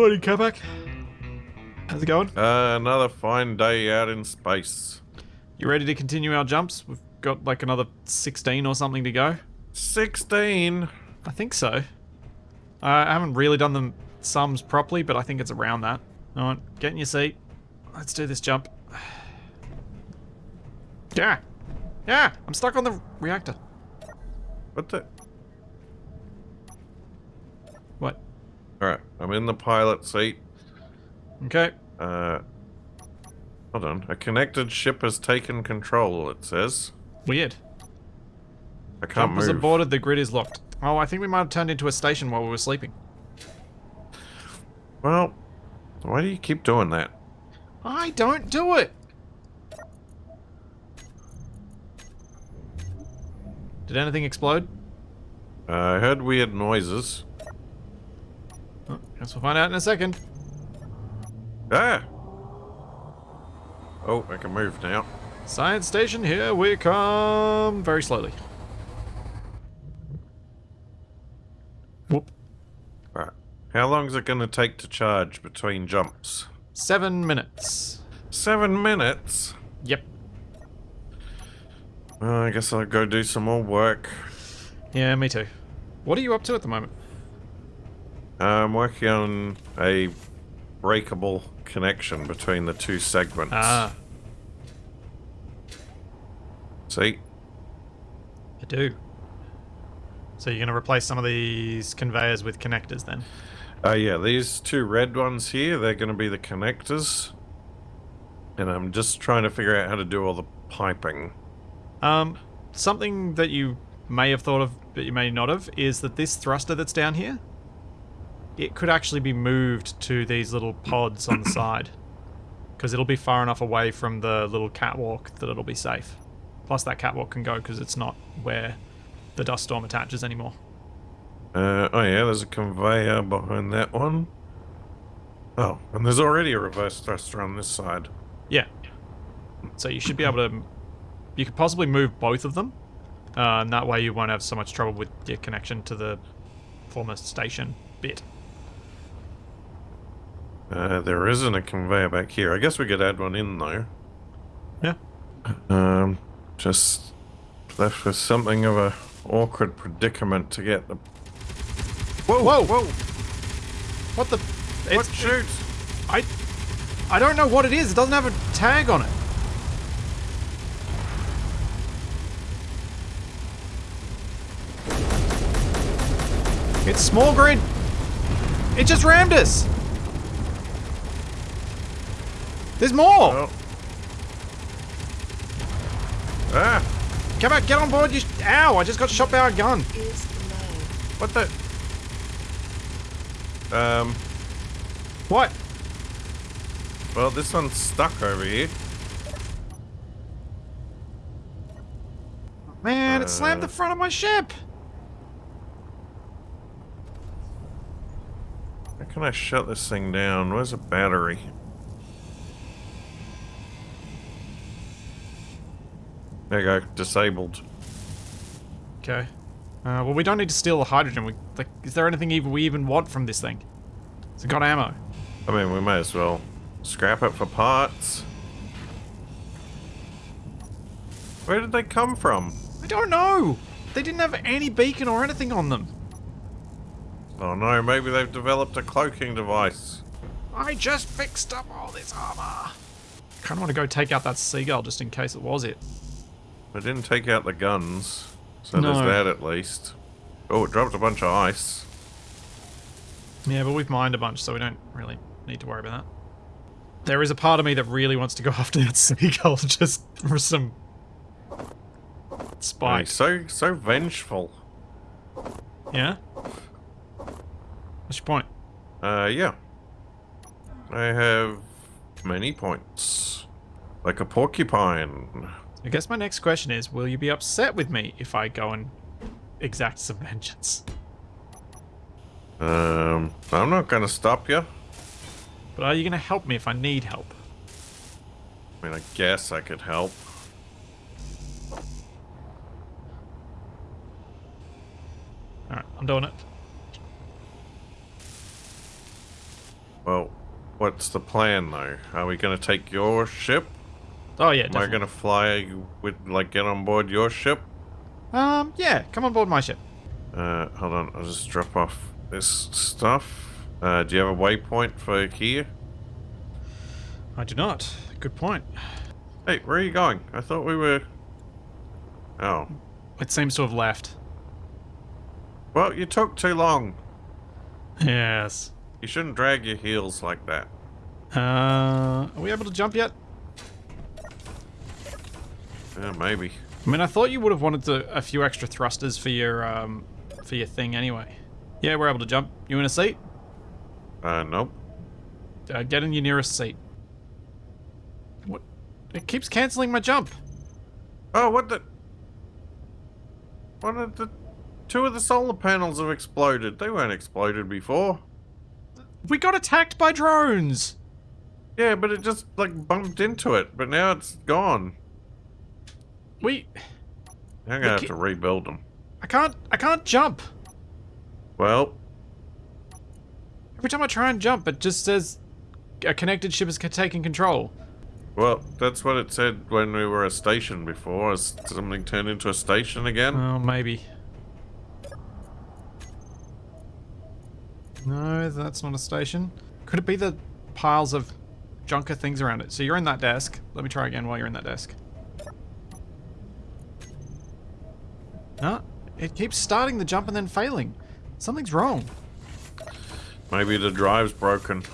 Morning, Kabak. How's it going? Uh, another fine day out in space. You ready to continue our jumps? We've got like another 16 or something to go. 16? I think so. Uh, I haven't really done the sums properly, but I think it's around that. Alright, get in your seat. Let's do this jump. Yeah! Yeah! I'm stuck on the reactor. What the? Alright, I'm in the pilot seat. Okay. Uh, hold on. A connected ship has taken control, it says. Weird. I can't Jumpers move. aborted, the grid is locked. Oh, I think we might have turned into a station while we were sleeping. Well, why do you keep doing that? I don't do it! Did anything explode? Uh, I heard weird noises. Guess we'll find out in a second. Ah! Oh, I can move now. Science station, here we come. Very slowly. Whoop. Right. How long is it going to take to charge between jumps? Seven minutes. Seven minutes? Yep. Well, I guess I'll go do some more work. Yeah, me too. What are you up to at the moment? I'm working on a breakable connection between the two segments. Ah, See? I do. So you're going to replace some of these conveyors with connectors then? Uh, yeah, these two red ones here, they're going to be the connectors. And I'm just trying to figure out how to do all the piping. Um, something that you may have thought of, but you may not have, is that this thruster that's down here, it could actually be moved to these little pods on the side. Because it'll be far enough away from the little catwalk that it'll be safe. Plus that catwalk can go because it's not where the dust storm attaches anymore. Uh, oh yeah, there's a conveyor behind that one. Oh, and there's already a reverse thruster on this side. Yeah. So you should be able to... You could possibly move both of them. Uh, and that way you won't have so much trouble with your connection to the former station bit. Uh, there isn't a conveyor back here. I guess we could add one in though. Yeah. Um, just left with something of a awkward predicament to get the. Whoa! Whoa! Whoa! What the? What It's, shoots? I, I don't know what it is. It doesn't have a tag on it. It's small grid. It just rammed us. There's more. Oh. Ah! Come on, get on board. You. Ow! I just got shot by a gun. What the? Um. What? Well, this one's stuck over here. Man, it slammed Uh. the front of my ship. How can I shut this thing down? Where's a battery? There you go. Disabled. Okay. Uh, well, we don't need to steal the hydrogen. We, like, is there anything even we even want from this thing? It's it got ammo? I mean, we may as well scrap it for parts. Where did they come from? I don't know. They didn't have any beacon or anything on them. Oh no, maybe they've developed a cloaking device. I just fixed up all this armor. Kind of want to go take out that seagull just in case it was it. They didn't take out the guns, so there's that at least. Oh, it dropped a bunch of ice. Yeah, but we've mined a bunch, so we don't really need to worry about that. There is a part of me that really wants to go after that seagull just for some spike. he's so so vengeful. Yeah? What's your point? Uh, yeah. I have many points, like a porcupine. I guess my next question is, will you be upset with me if I go and exact some vengeance? Um, I'm not gonna stop you. But are you going to help me if I need help? I mean, I guess I could help. Alright, I'm doing it. Well, what's the plan though? Are we going to take your ship? Oh yeah, Am I going to fly with, like, get on board your ship? Um, yeah, come on board my ship. Uh, hold on, I'll just drop off this stuff. Uh, do you have a waypoint for here? I do not. Good point. Hey, where are you going? I thought we were. Oh. It seems to have left. Well, you took too long. Yes. You shouldn't drag your heels like that. Uh, are we able to jump yet? Yeah, maybe. I mean, I thought you would have wanted to, a few extra thrusters for your um for your thing anyway. Yeah, we're able to jump. You in a seat? Uh, nope. Uh, get in your nearest seat. What? It keeps canceling my jump. Oh, what the? What did the? Two of the solar panels have exploded. They weren't exploded before. We got attacked by drones. Yeah, but it just like bumped into it. But now it's gone. We. I'm gonna have to rebuild them. I can't. I can't jump. Well, Every time I try and jump, it just says a connected ship is taking control. well, that's what it said when we were a station before. Has something turned into a station again? Oh, maybe. No, that's not a station. Could it be the piles of junker things around it? So you're in that desk. Let me try again while you're in that desk. No, it keeps starting the jump and then failing. Something's wrong. Maybe the drive's broken.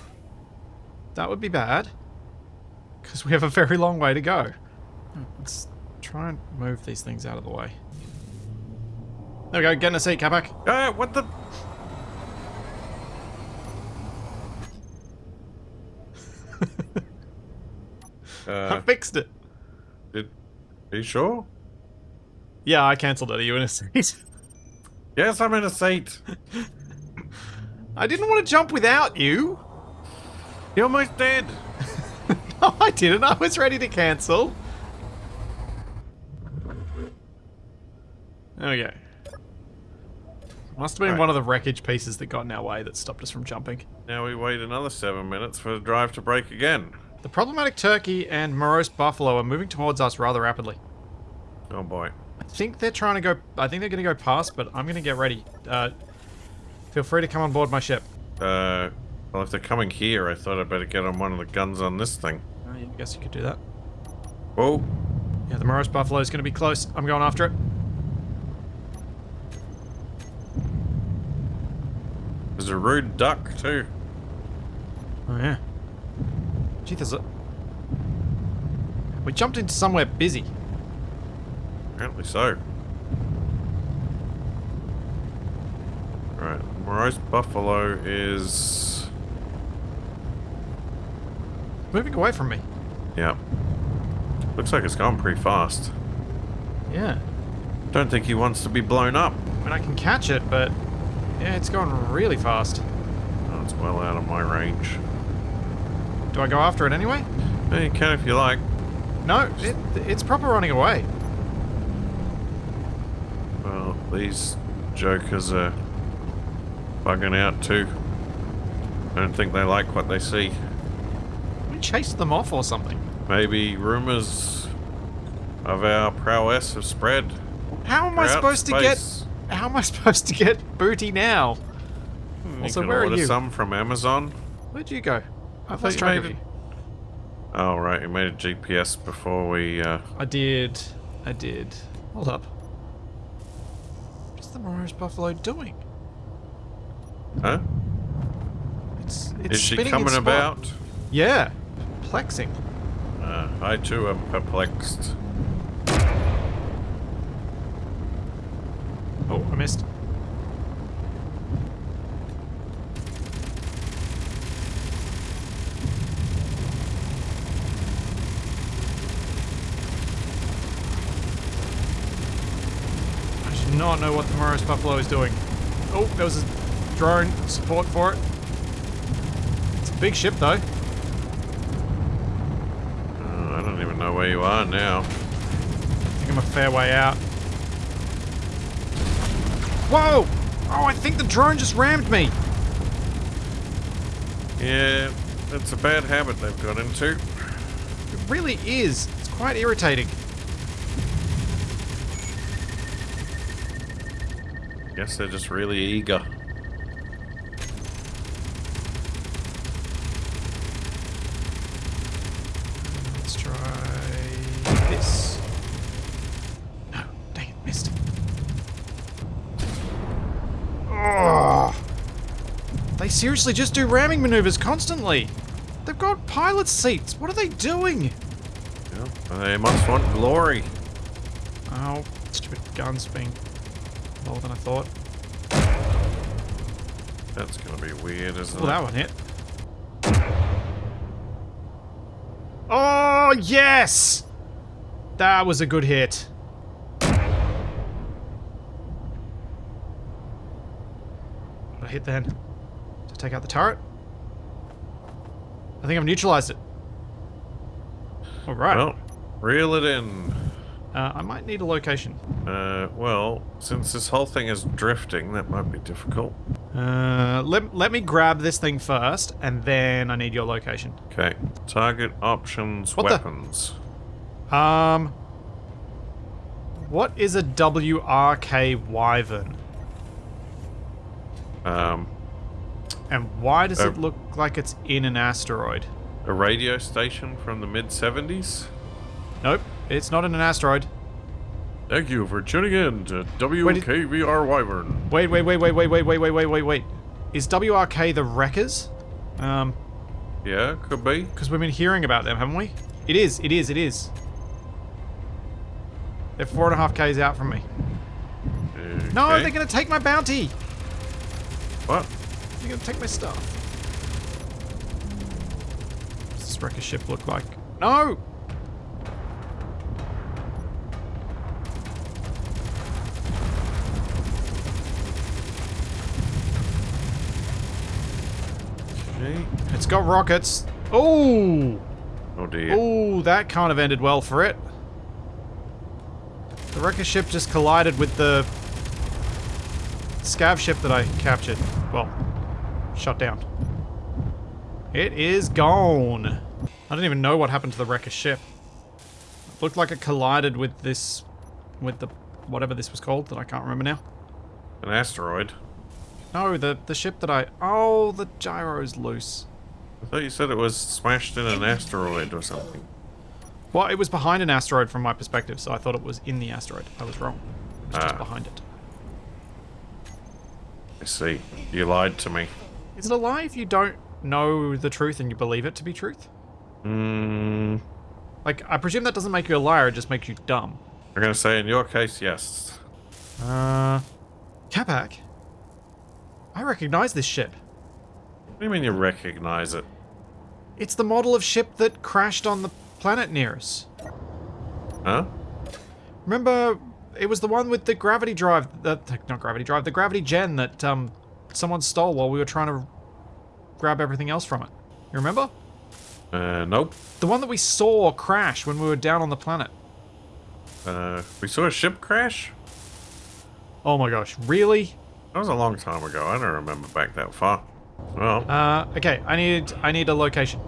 That would be bad. Because we have a very long way to go. Let's try and move these things out of the way. There we go, get in a seat, Capac. Ah, what the? I uh, fixed it. did, are you sure? Yeah, I cancelled it. Are you in a seat? Yes, I'm in a seat. I didn't want to jump without you. You're almost dead. No, I didn't. I was ready to cancel. We. Must have been Right. one of the wreckage pieces that got in our way that stopped us from jumping. Now we wait another seven minutes for the drive to break again. The problematic turkey and morose buffalo are moving towards us rather rapidly. Oh boy. I think they're trying to go. I think they're going to go past, but I'm going to get ready. Uh, feel free to come on board my ship. Uh, well, if they're coming here, I thought I'd better get on one of the guns on this thing. Uh, I guess you could do that. Whoa. Yeah, the morose buffalo is going to be close. I'm going after it. There's a rude duck, too. Oh yeah. Gee, there's a. We jumped into somewhere busy. Apparently so. Right, Morose Buffalo is... Moving away from me. Yeah. Looks like it's going pretty fast. Yeah. Don't think he wants to be blown up. I mean, I can catch it, but yeah, it's going really fast. Oh, it's well out of my range. Do I go after it anyway? Yeah, you can if you like. No, it, it's proper running away. These jokers are bugging out too. I don't think they like what they see. We chased them off or something. Maybe rumors of our prowess have spread. How am I supposed to get? How am I supposed to get booty now? You Also, where are you? some from Amazon. Where'd you go? I've lost track of you. Oh, right, you made a GPS before we, uh... I did. I did. Hold up. The Morose Buffalo doing? Huh? It's it's Is she spinning coming about? Yeah, perplexing. Uh, I too am perplexed. Oh, I missed. Not know what the Morose Buffalo is doing. Oh, there was a drone support for it. It's a big ship, though. Uh, I don't even know where you are now. I think I'm a fair way out. Whoa! Oh, I think the drone just rammed me. Yeah, it's a bad habit they've got into. It really is. It's quite irritating. Guess they're just really eager. Let's try this. No, dang it, missed. Oh, they seriously just do ramming maneuvers constantly. They've got pilot seats. What are they doing? Yeah, they must want glory. Oh, stupid guns being lower than I thought. That's gonna be weird, isn't Oh, it? that one hit. Oh, yes! That was a good hit. What I hit then? To take out the turret? I think I've neutralized it. Alright. Well, reel it in. Uh, I might need a location. Uh, well, since this whole thing is drifting, that might be difficult. Uh, let, let me grab this thing first, and then I need your location. Okay. Target options, What the- Um, what is a WRK Wyvern? Um, And why does Uh, it look like it's in an asteroid? a radio station from the mid 70s. Nope, it's not in an asteroid. Thank you for tuning in to WKVR Wyvern. Wait, wait, wait, wait, wait, wait, wait, wait, wait, wait, wait. Is WRK the Wreckers? Um, Yeah, could be. because we've been hearing about them, haven't we? It is, it is, it is. They're four and a half Ks out from me. No, they're gonna take my bounty! What? They're gonna take my stuff. What's this wrecker ship look like? No! Okay. It's got rockets. Oh! Oh dear. Oh, that kind of ended well for it. The wrecker ship just collided with the scav ship that I captured. Well, shut down. It is gone. I don't even know what happened to the wrecker ship. It looked like it collided with this, with the, whatever this was called that I can't remember now. An asteroid. No, the, the ship that I, oh, the gyro's loose. I thought you said it was smashed in an asteroid or something. Well, it was behind an asteroid from my perspective, so I thought it was in the asteroid. I was wrong. It was just Ah. behind it. I see. You lied to me. Is it a lie if you don't know the truth and you believe it to be truth? Hmm. Like, I presume that doesn't make you a liar, it just makes you dumb. I'm gonna say in your case, yes. Uh. Capac? I recognize this ship. What do you mean you recognize it? It's the model of ship that crashed on the planet near us. Huh? Remember, it was the one with the gravity drive, the, not gravity drive, the gravity gen that, um, someone stole while we were trying to grab everything else from it. You remember? Uh, nope. The one that we saw crash when we were down on the planet. Uh, we saw a ship crash? Oh my gosh, really? That was a long time ago. I don't remember back that far. Well, Uh, okay, I need I need a location.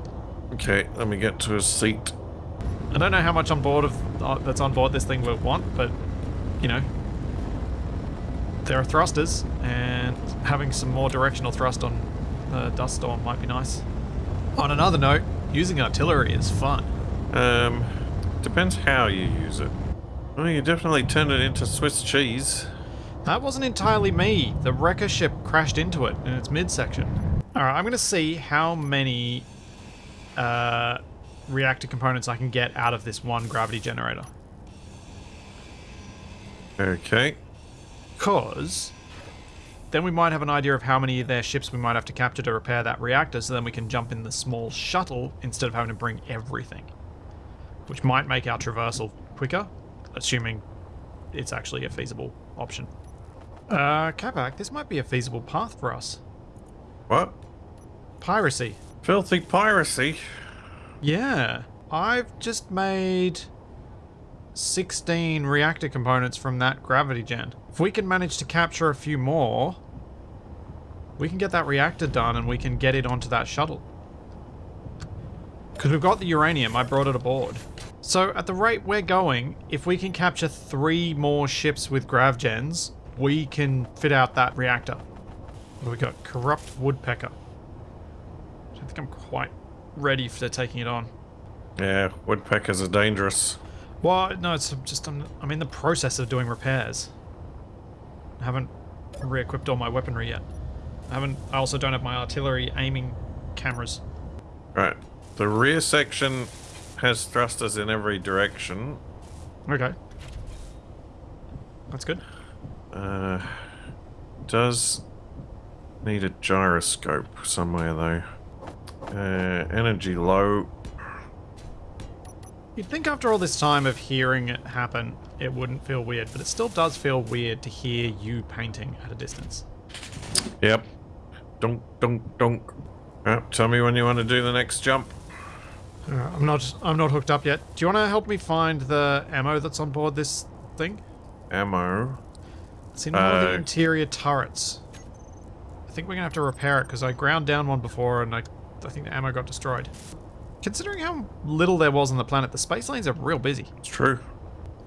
okay, let me get to a seat. I don't know how much on board of uh, that's on board this thing will want, but you know, there are thrusters, and having some more directional thrust on the dust storm might be nice. On another note, using artillery is fun. Um, depends how you use it. Well, you definitely turn it into Swiss cheese. That wasn't entirely me. The wrecker ship crashed into it in its midsection. All right, I'm gonna see how many uh, reactor components I can get out of this one gravity generator. Okay. Because then we might have an idea of how many of their ships we might have to capture to repair that reactor, so then we can jump in the small shuttle instead of having to bring everything. Which might make our traversal quicker, assuming it's actually a feasible option. Uh, Capac, this might be a feasible path for us. What? Piracy. Filthy piracy. Yeah. I've just made 16 reactor components from that gravity gen. If we can manage to capture a few more, we can get that reactor done and we can get it onto that shuttle. Because we've got the uranium, I brought it aboard. So at the rate we're going, if we can capture three more ships with gravgens, we can fit out that reactor. What do we got? Corrupt Woodpecker. I don't think I'm quite ready for taking it on. Yeah, woodpeckers are dangerous. Well, no, it's just I'm, I'm in the process of doing repairs. I haven't re-equipped all my weaponry yet. I haven't. I also don't have my artillery aiming cameras. Right. The rear section has thrusters in every direction. Okay. That's good. Uh, does need a gyroscope somewhere though. Uh, energy low. You'd think after all this time of hearing it happen, it wouldn't feel weird, but it still does feel weird to hear you painting at a distance. Yep. Dunk, dunk, dunk. Uh, tell me when you want to do the next jump. Uh, I'm not. I'm not hooked up yet. Do you want to help me find the ammo that's on board this thing? Ammo. It's in one of the Uh, interior turrets. I think we're gonna have to repair it because I ground down one before and I, I think the ammo got destroyed. Considering how little there was on the planet, the space lanes are real busy. It's true.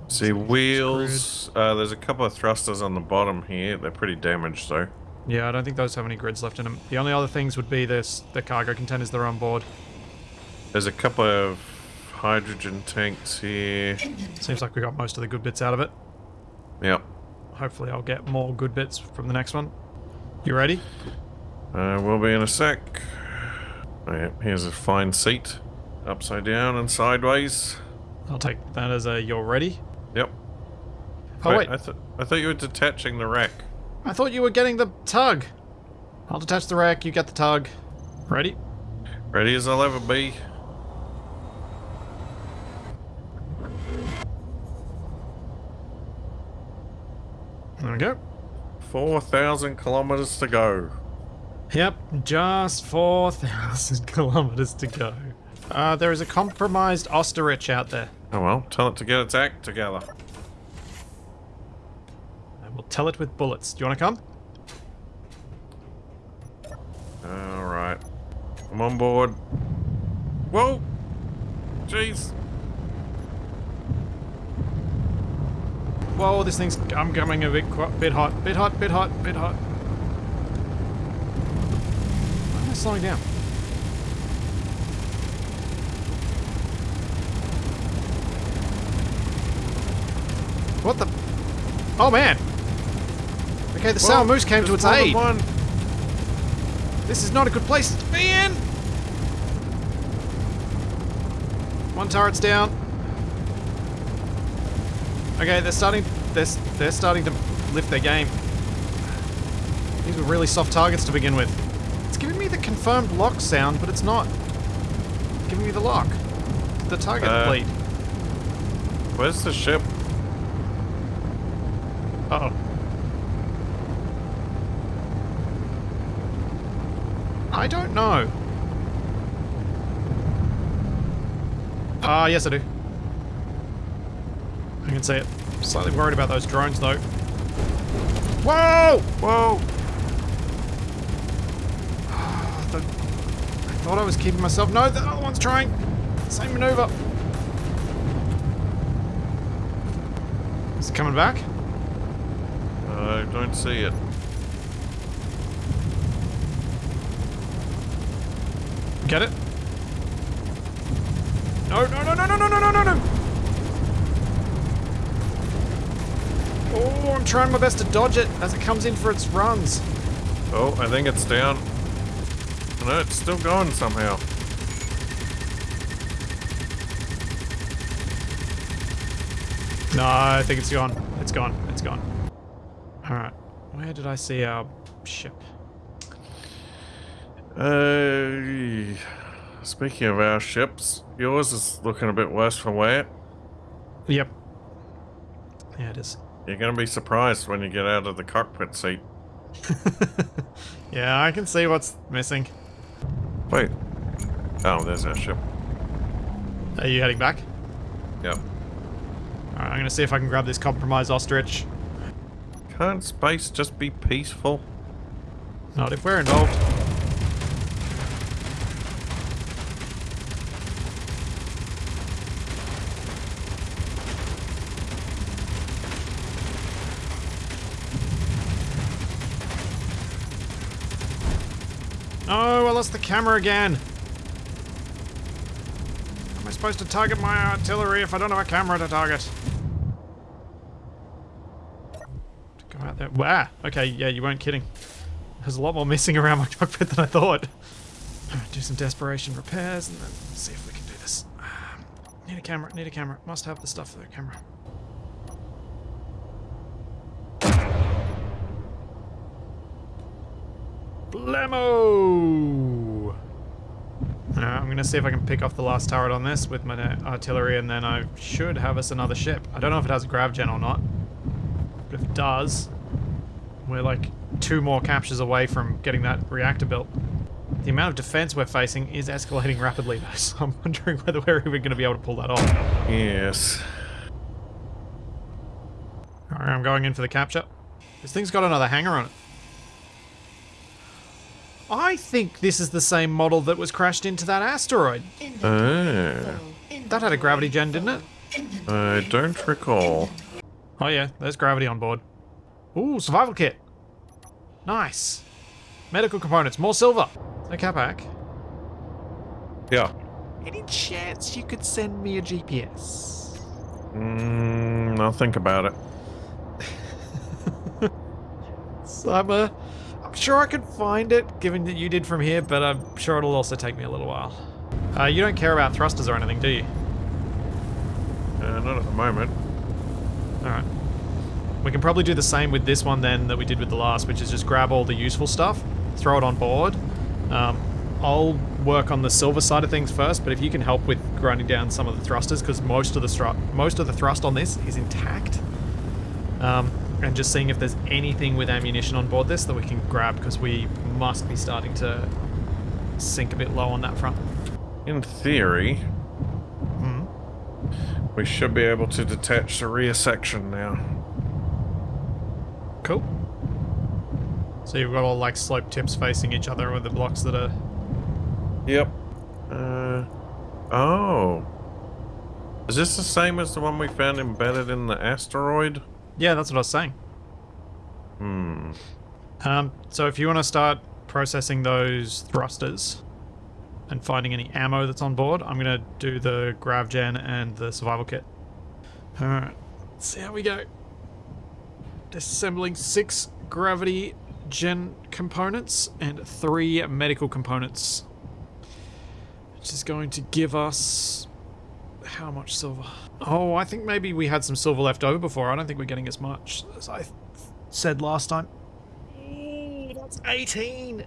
See wheels. Uh, there's a couple of thrusters on the bottom here. They're pretty damaged though. Yeah, I don't think those have any grids left in them. The only other things would be this the cargo containers that are on board. There's a couple of hydrogen tanks here. Seems like we got most of the good bits out of it. Yep. Hopefully I'll get more good bits from the next one. You ready? Uh, we'll be in a sec. Oh, yeah, here's a fine seat. Upside down and sideways. I'll take that as a you're ready. Yep. Oh wait, I, th I thought you were detaching the rack. I thought you were getting the tug. I'll detach the rack, you get the tug. Ready? Ready as I'll ever be. There we go. 4,000 kilometers to go. Yep, just 4,000 kilometers to go. Uh, there is a compromised Ostrich out there. Oh well, tell it to get its act together. I will tell it with bullets. Do you want to come? Alright. I'm on board. Whoa! Jeez. Whoa, this thing's... I'm coming a bit, bit hot. Bit hot, bit hot, bit hot. Why am I slowing down? What the... Oh, man! Okay, the sour moose came to its aid. One. This is not a good place to be in! One turret's down. Okay, they're starting. They're they're starting to lift their game. These were really soft targets to begin with. It's giving me the confirmed lock sound, but it's not giving me the lock. The target Uh, bleed. Where's the ship? Uh oh. I don't know. Ah, yes I do. I can see it. Slightly worried about those drones though. Whoa! Whoa! Ah, the- I thought I was keeping myself. No, the other one's trying. Same maneuver. Is it coming back? I don't see it. Get it? No, no, no, no, no, no, no, no, no, no! Oh, I'm trying my best to dodge it as it comes in for its runs. Oh, I think it's down. No, it's still going somehow. No, I think it's gone. It's gone. It's gone. Alright. Where did I see our ship? Uh, speaking of our ships, yours is looking a bit worse for wear. Yep. Yeah, it is. You're going to be surprised when you get out of the cockpit seat. yeah, I can see what's missing. Wait. Oh, there's our ship. Are you heading back? Yep. Alright, I'm gonna see if I can grab this compromised ostrich. Can't space just be peaceful? Not if we're involved. Oh, I lost the camera again. Am I supposed to target my artillery if I don't have a camera to target? Go out there. Wow. Okay, yeah, you weren't kidding. There's a lot more missing around my cockpit than I thought. Do some desperation repairs and then see if we can do this. Ah, need a camera, need a camera. Must have the stuff for the camera. Blammo! Uh, I'm gonna see if I can pick off the last turret on this with my artillery and then I should have us another ship. I don't know if it has a grav gen or not. But if it does, we're like two more captures away from getting that reactor built. The amount of defense we're facing is escalating rapidly though, so I'm wondering whether we're even going to be able to pull that off. Yes. Alright, I'm going in for the capture. This thing's got another hanger on it. I think this is the same model that was crashed into that asteroid. Ah, That had a gravity gen, didn't it? I don't recall. Oh yeah, there's gravity on board. Ooh, survival kit. Nice. Medical components, more silver. No Capac. Yeah. Any chance you could send me a GPS? Mm, I'll think about it. So I'm, sure I could find it, given that you did from here, but I'm sure it'll also take me a little while. Uh, you don't care about thrusters or anything, do you? Uh, not at the moment. Alright. We can probably do the same with this one then that we did with the last, which is just grab all the useful stuff, throw it on board. Um, I'll work on the silver side of things first, but if you can help with grinding down some of the thrusters, because most of the most of the thrust on this is intact. Um, and just seeing if there's anything with ammunition on board this that we can grab, because we must be starting to sink a bit low on that front. In theory, Hmm. we should be able to detach the rear section now. Cool. So you've got all like slope tips facing each other with the blocks that are Yep. Uh, oh. Is this the same as the one we found embedded in the asteroid? Yeah, that's what I was saying. Hmm. Um, so if you want to start processing those thrusters and finding any ammo that's on board, I'm going to do the grav gen and the survival kit. Alright, let's see how we go. Disassembling six gravity gen components and three medical components. Which is going to give us... How much silver? Oh, I think maybe we had some silver left over before. I don't think we're getting as much as I th- said last time. Ooh, that's 18.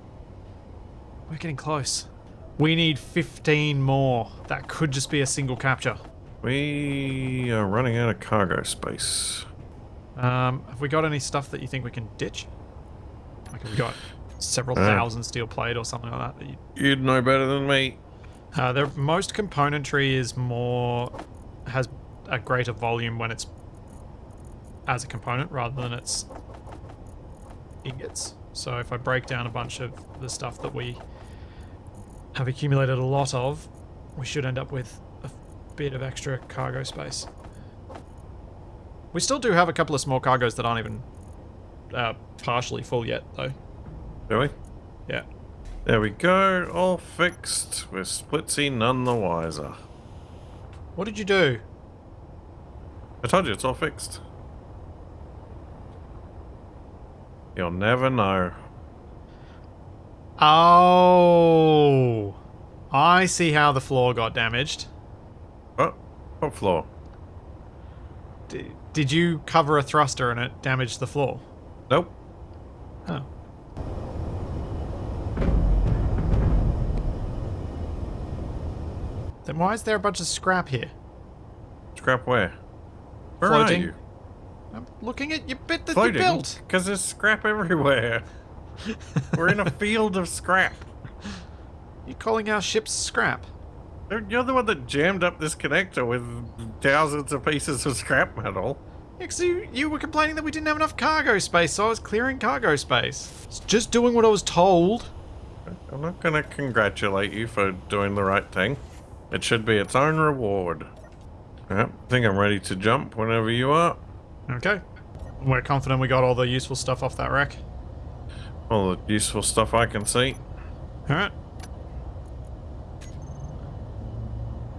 We're getting close. We need 15 more. That could just be a single capture. We are running out of cargo space. Um, have we got any stuff that you think we can ditch? Like, have we got several Uh. thousand steel plate or something like that? that you, You'd know better than me. Uh, the most componentry is more has a greater volume when it's as a component rather than its ingots. So if I break down a bunch of the stuff that we have accumulated a lot of, we should end up with a bit of extra cargo space. We still do have a couple of small cargoes that aren't even uh, partially full yet, though. Do we? Yeah. There we go. All fixed. We're splitsy none the wiser. What did you do? I told you it's all fixed. You'll never know. Oh, I see how the floor got damaged. Oh, what floor? D- did you cover a thruster and it damaged the floor? Nope. Oh. Then why is there a bunch of scrap here? Scrap where? Where Floating. are you? I'm looking at your bit that you Floating? built. Because there's scrap everywhere. We're in a field of scrap. You're calling our ship scrap. You're the one that jammed up this connector with thousands of pieces of scrap metal. Because you, you were complaining that we didn't have enough cargo space, so I was clearing cargo space. It's just doing what I was told. I'm not gonna congratulate you for doing the right thing. It should be its own reward. Yep, I think I'm ready to jump whenever you are. Okay. We're confident we got all the useful stuff off that wreck. All the useful stuff I can see. Alright.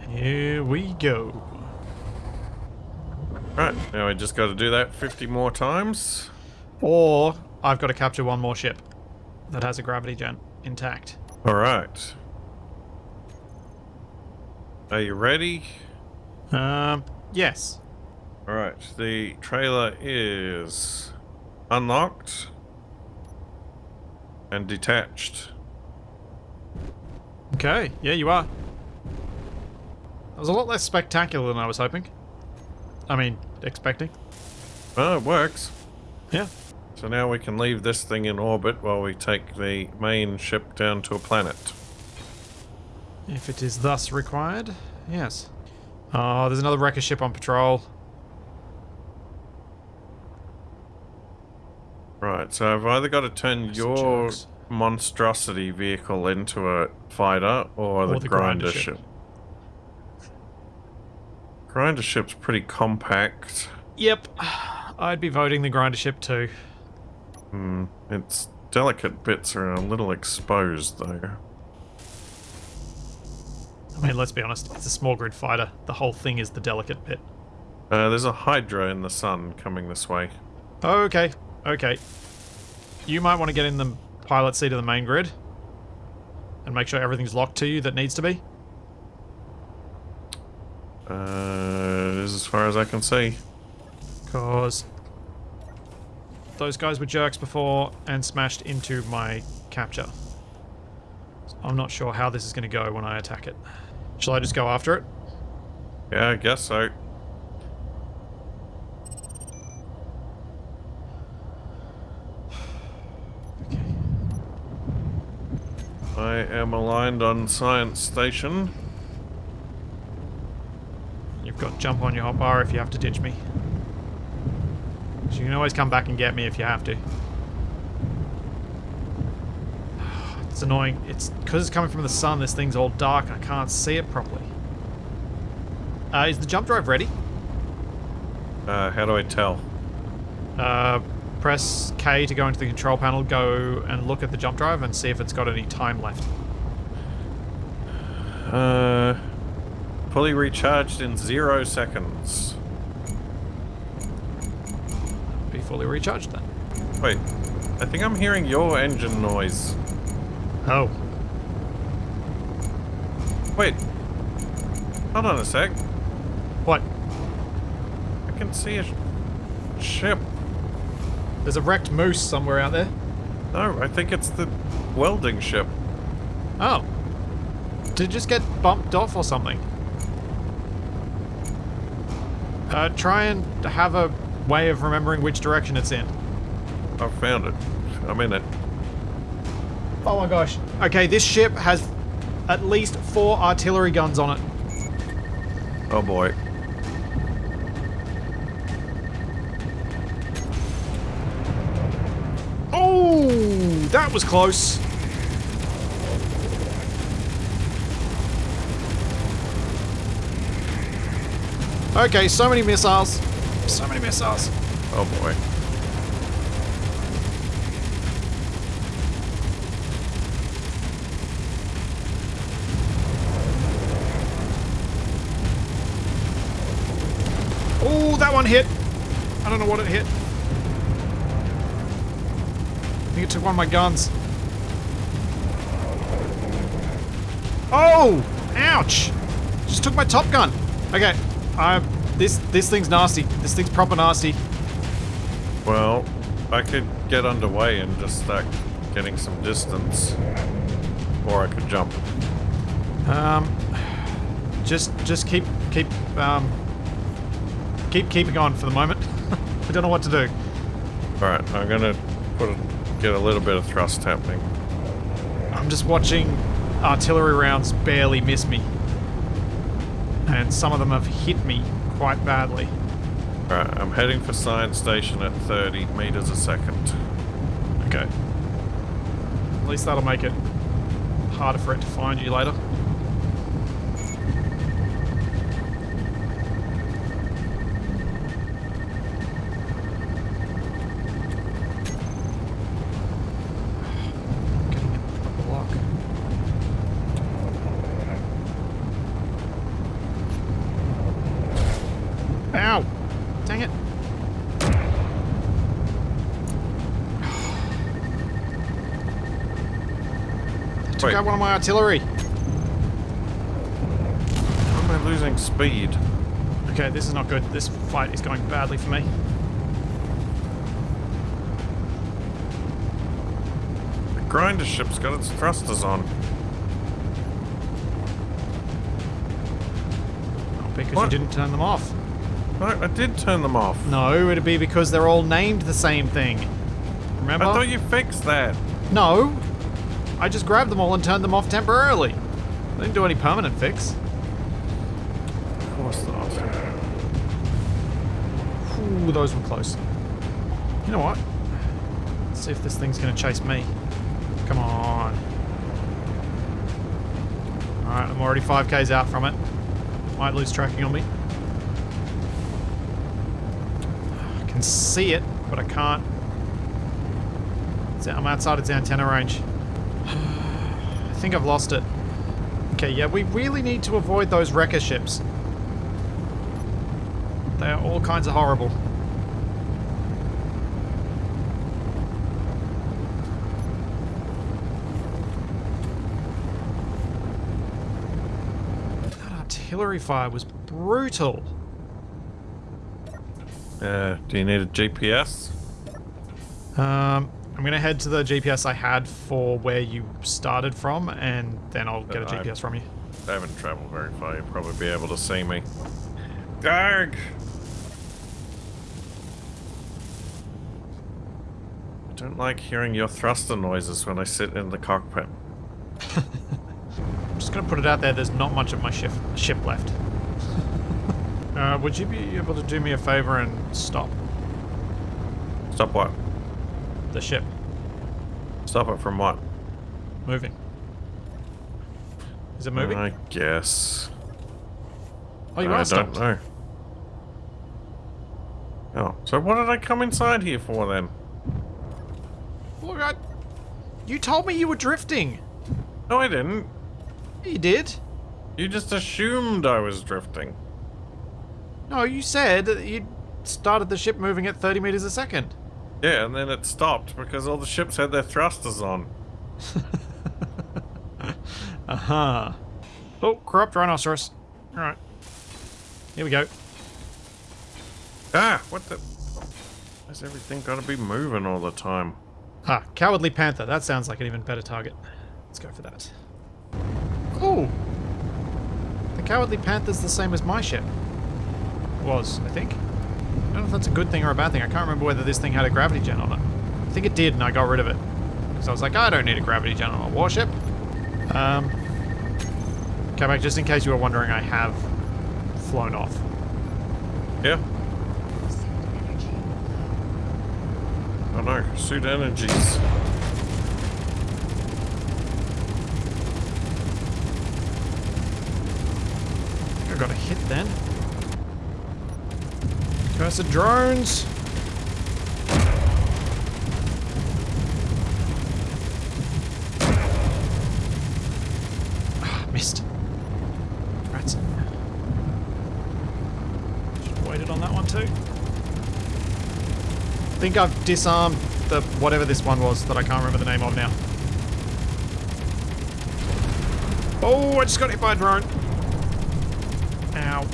Here we go. Right, now we just got to do that 50 more times. Or I've got to capture one more ship that has a gravity gen intact. Alright. Are you ready? Um, yes. Alright, the trailer is unlocked and detached. Okay, yeah, you are. That was a lot less spectacular than I was hoping. I mean, expecting. Oh, it works. Yeah. So now we can leave this thing in orbit while we take the main ship down to a planet. If it is thus required, yes. Oh, there's another wrecker ship on patrol. Right, so I've either got to turn your monstrosity vehicle into a fighter or, the, the grinder, grinder ship. ship. Grinder ship's pretty compact. Yep. I'd be voting the grinder ship too. Hmm, its delicate bits are a little exposed though. I mean, let's be honest, it's a small grid fighter. The whole thing is the delicate bit. Uh, there's a Hydra in the sun coming this way. Okay, okay. You might want to get in the pilot seat of the main grid and make sure everything's locked to you that needs to be. Uh, it is as far as I can see. Because those guys were jerks before and smashed into my capture. So I'm not sure how this is going to go when I attack it. Shall I just go after it? Yeah, I guess so. Okay. I am aligned on Science Station. You've got jump on your hotbar if you have to ditch me. So you can always come back and get me if you have to. It's annoying. It's because it's coming from the sun. This thing's all dark. I can't see it properly. Uh, is the jump drive ready? Uh, how do I tell? Uh, press K to go into the control panel. Go and look at the jump drive and see if it's got any time left. Uh, fully recharged in zero seconds. Be fully recharged then. Wait, I think I'm hearing your engine noise. Oh. Wait, hold on a sec. What? I can see a sh- ship. There's a wrecked moose somewhere out there. No, I think it's the welding ship. Oh. Did it just get bumped off or something? Uh, try and have a way of remembering which direction it's in. I found it. I'm in it. Oh my gosh. Okay, this ship has at least four artillery guns on it. Oh boy. Oh, that was close. Okay, so many missiles. So many missiles. Oh boy. Oh, that one hit. I don't know what it hit. I think it took one of my guns. Oh! Ouch! Just took my top gun. Okay, I this this thing's nasty. This thing's proper nasty. Well, I could get underway and just start getting some distance. Or I could jump. Um, just just keep keep um keep keeping on for the moment. I don't know what to do. Alright, I'm gonna put a, get a little bit of thrust happening. I'm just watching artillery rounds barely miss me. And some of them have hit me quite badly. Alright, I'm heading for science station at 30 meters a second. Okay. At least that'll make it harder for it to find you later. Took Wait. out one of my artillery. Why am I losing speed? Okay, this is not good. This fight is going badly for me. The grinder ship's got its thrusters on. Not because What? you didn't turn them off. No, I did turn them off. No, it'd be because they're all named the same thing. Remember? I thought you fixed that. No. I just grabbed them all and turned them off temporarily. I didn't do any permanent fix. Of course not. Ooh, those were close. You know what? Let's see if this thing's gonna chase me. Come on. Alright, I'm already 5k's out from it. Might lose tracking on me. I can see it, but I can't. I'm outside its antenna range. I think I've lost it. Okay, yeah, we really need to avoid those wrecker ships. They are all kinds of horrible. That artillery fire was brutal. Uh, do you need a GPS? Um, I'm gonna head to the GPS I had for where you started from, and then I'll get a GPS from you. I haven't traveled very far. You'll probably be able to see me. Garg! I don't like hearing your thruster noises when I sit in the cockpit. I'm just gonna put it out there. There's not much of my ship ship left. uh, would you be able to do me a favor and stop Stop what? The ship Stop it from what? moving? Is it moving? I guess. oh, you I are don't stopped. know. Oh, so what did I come inside here for then? Look, I, you told me you were drifting. No, I didn't. You did. You just assumed I was drifting. No, you said that you started the ship moving at 30 meters a second. Yeah, and then it stopped because all the ships had their thrusters on. Uh huh. Oh, corrupt rhinoceros. All right. Here we go. Ah, what the? Why's everything got to be moving all the time? Ah, cowardly panther. That sounds like an even better target. Let's go for that. Ooh. The cowardly panther's the same as my ship. Was, I think. I don't know if that's a good thing or a bad thing. I can't remember whether this thing had a gravity gen on it. I think it did, and I got rid of it. Because I was like, I don't need a gravity gen on a warship. Um, come back, just in case you were wondering, I have flown off. Yeah. Oh no, suit energies. I got a hit then. Cursed drones! Ah, missed. Rats. Should waited on that one too. I think I've disarmed the whatever this one was that I can't remember the name of now. Oh, I just got hit by a drone. Ow.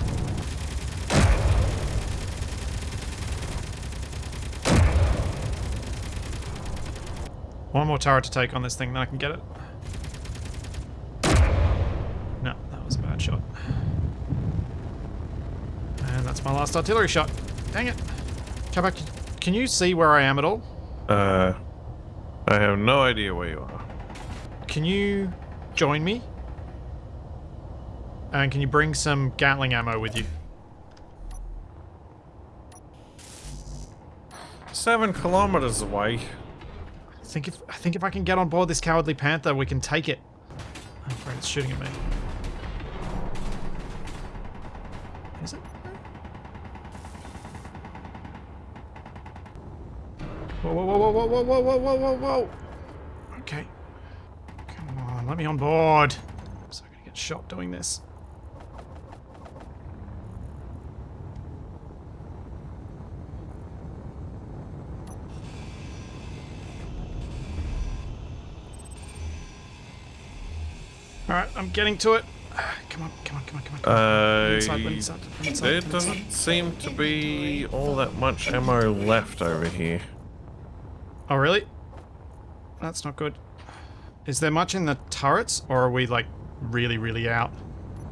One more turret to take on this thing, then I can get it. No, that was a bad shot. And that's my last artillery shot. Dang it. Come back. Can you see where I am at all? Uh, I have no idea where you are. Can you join me? And can you bring some Gatling ammo with you? seven kilometers away. I think if I think if I can get on board this cowardly panther, we can take it. I'm afraid it's shooting at me. Is it? Whoa, whoa, whoa, whoa, whoa, whoa, whoa, whoa, whoa, whoa! Okay. Come on, let me on board. I'm so gonna get shot doing this. Alright, I'm getting to it. Come on, come on, come on, come on. Come on. Uh, Inside, inside, inside, there inside. doesn't seem to be all that much ammo left over here. Oh, really? That's not good. Is there much in the turrets, or are we, like, really, really out?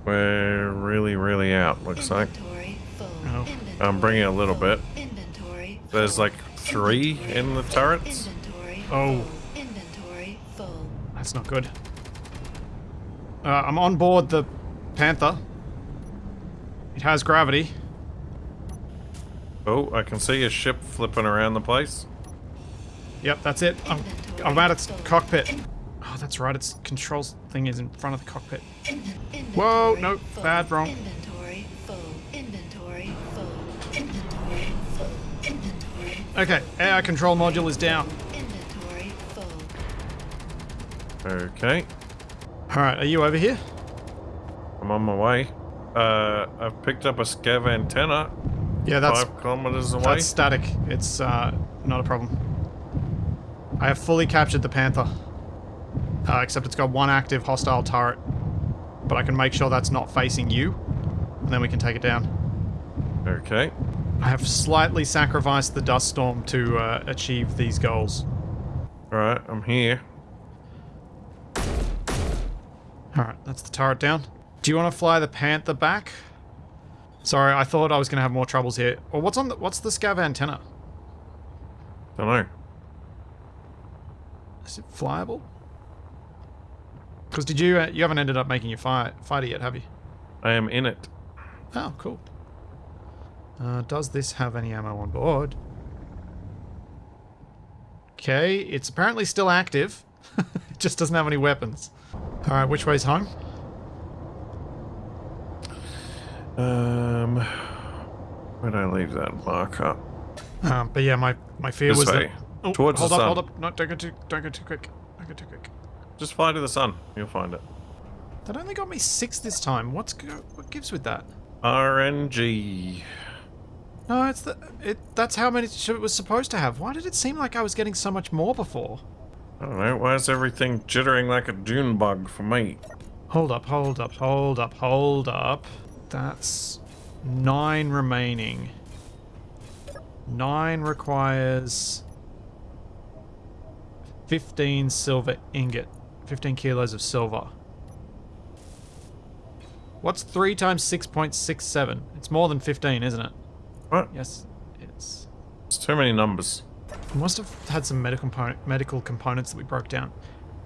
We're really, really out, looks like. Full. Oh. I'm bringing a little bit. Inventory. There's like three in the turrets. Inventory. Oh. Inventory full. That's not good. Uh, I'm on board the Panther. It has gravity. Oh, I can see a ship flipping around the place. Yep, that's it. I'm, I'm at its cockpit. Oh, that's right. Its controls thing is in front of the cockpit. Whoa, no, bad, wrong. Inventory full. Inventory full. Inventory full. Inventory. Okay, air control module is down. Okay, All right, are you over here? I'm on my way. Uh, I've picked up a scav antenna Yeah, that's five kilometers away. that's static. It's uh, not a problem. I have fully captured the Panther. Uh, except it's got one active hostile turret. But I can make sure that's not facing you. And then we can take it down. Okay, I have slightly sacrificed the dust storm to uh, achieve these goals. alright, I'm here. Alright, that's the turret down. Do you want to fly the Panther back? Sorry, I thought I was going to have more troubles here. Or what's on the, what's the scav antenna? Don't know. Is it flyable? Because did you, uh, you haven't ended up making your fire, fighter yet, have you? I am in it. Oh, cool. Uh, does this have any ammo on board? Okay, it's apparently still active. it just doesn't have any weapons. Alright, which way's home? Um, where'd I leave that marker? Um, but yeah, my, my fear This was way. that... Oh, Towards the hold up, sun. hold up. No, don't go too, don't go too quick. Don't go too quick. Just fly to the sun. You'll find it. That only got me six this time. What's what gives with that? RNG. No, it's the it. That's how many it was supposed to have. Why did it seem like I was getting so much more before? I don't know. Why is everything jittering like a dune bug for me? Hold up, hold up, hold up, hold up. That's nine remaining. Nine requires 15 silver ingot. 15 kilos of silver. What's 3 times 6.67? It's more than 15, isn't it? What? Yes, it's... It's too many numbers. We must have had some medical, component, medical components that we broke down.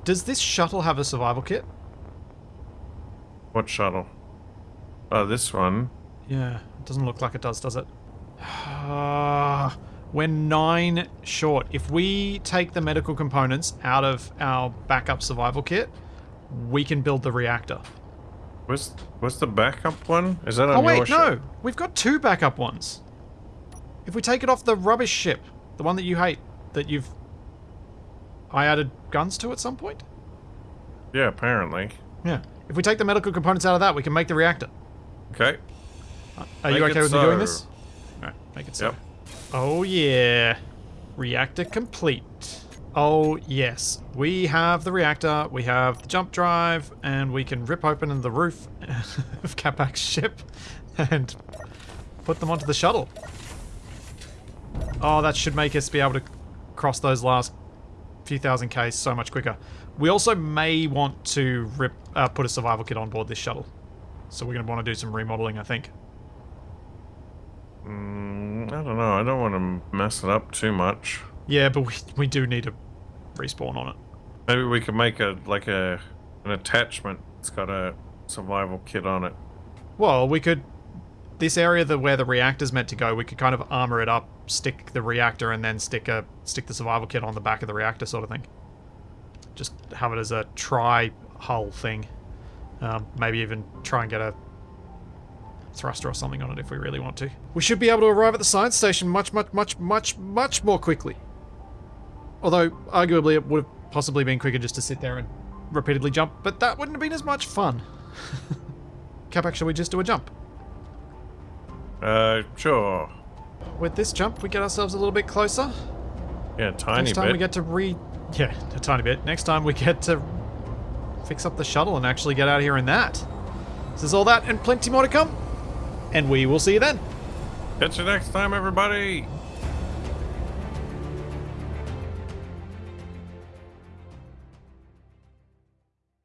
Does this shuttle have a survival kit? What shuttle? Oh, this one. Yeah, it doesn't look like it does, does it? Ah, we're nine short. If we take the medical components out of our backup survival kit, we can build the reactor. Where's, where's the backup one? Is that on Oh wait, no! We've got two backup ones. If we take it off the rubbish ship, the one that you hate, that you've... I added guns to at some point? Yeah, apparently. Yeah. If we take the medical components out of that, we can make the reactor. Okay. Are you okay it with me doing this? Alright, make it so. Yep. Oh yeah. Reactor complete. Oh yes. We have the reactor, we have the jump drive, and we can rip open the roof of Capac's ship and put them onto the shuttle. Oh, that should make us be able to cross those last few thousand Ks so much quicker. We also may want to rip, uh, put a survival kit on board this shuttle. So we're going to want to do some remodeling, I think. Mm, I don't know. I don't want to mess it up too much. Yeah, but we, we do need to respawn on it. Maybe we could make a like a an attachment. It's got a survival kit on it. Well, we could... This area the, where the reactor's meant to go, we could kind of armor it up stick the reactor and then stick a stick the survival kit on the back of the reactor sort of thing. Just have it as a tri hull thing. Um, maybe even try and get a thruster or something on it if we really want to. We should be able to arrive at the science station much, much, much, much, much more quickly. Although, arguably, it would have possibly been quicker just to sit there and repeatedly jump, but that wouldn't have been as much fun. Capac, shall we just do a jump? Uh, sure. With this jump, we get ourselves a little bit closer. Yeah, tiny Next time bit. we get to re... Yeah, a tiny bit. Next time we get to fix up the shuttle and actually get out of here in that. This is all that and plenty more to come. And we will see you then. Catch you next time, everybody.